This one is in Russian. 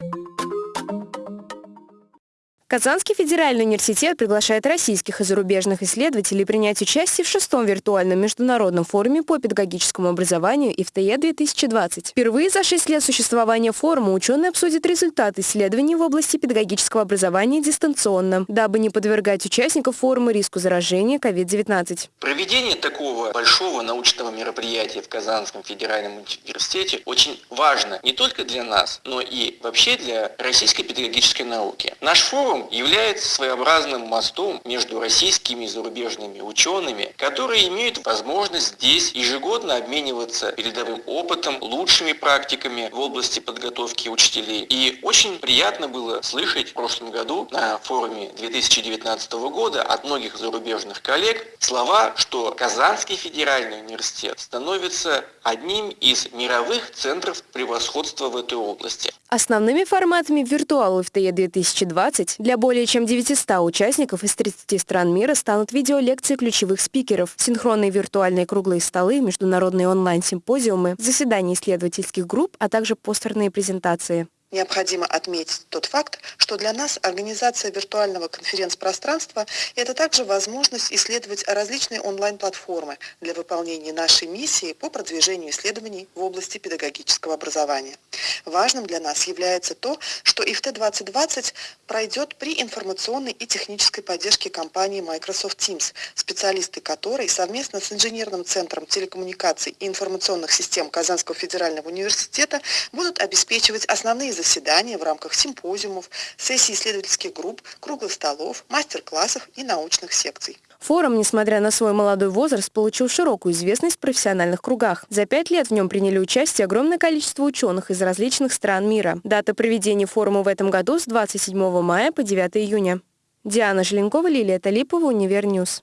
you Казанский федеральный университет приглашает российских и зарубежных исследователей принять участие в шестом виртуальном международном форуме по педагогическому образованию ИФТЕ-2020. Впервые за шесть лет существования форума ученые обсудят результаты исследований в области педагогического образования дистанционно, дабы не подвергать участников форума риску заражения COVID-19. Проведение такого большого научного мероприятия в Казанском федеральном университете очень важно не только для нас, но и вообще для российской педагогической науки. Наш форум форум является своеобразным мостом между российскими и зарубежными учеными, которые имеют возможность здесь ежегодно обмениваться передовым опытом, лучшими практиками в области подготовки учителей. И очень приятно было слышать в прошлом году на форуме 2019 года от многих зарубежных коллег слова, что Казанский федеральный университет становится одним из мировых центров превосходства в этой области. Основными форматами виртуала ФТЕ 2020 для более чем 900 участников из 30 стран мира станут видеолекции ключевых спикеров, синхронные виртуальные круглые столы, международные онлайн-симпозиумы, заседания исследовательских групп, а также постерные презентации. Необходимо отметить тот факт, что для нас организация виртуального конференц-пространства – это также возможность исследовать различные онлайн-платформы для выполнения нашей миссии по продвижению исследований в области педагогического образования. Важным для нас является то, что ИФТ-2020 пройдет при информационной и технической поддержке компании Microsoft Teams, специалисты которой совместно с Инженерным центром телекоммуникаций и информационных систем Казанского федерального университета будут обеспечивать основные заседания в рамках симпозиумов, сессий исследовательских групп, круглых столов, мастер-классов и научных секций. Форум, несмотря на свой молодой возраст, получил широкую известность в профессиональных кругах. За пять лет в нем приняли участие огромное количество ученых из различных стран мира. Дата проведения форума в этом году с 27 мая по 9 июня. Диана Желенкова, Лилия Талипова, Univer News.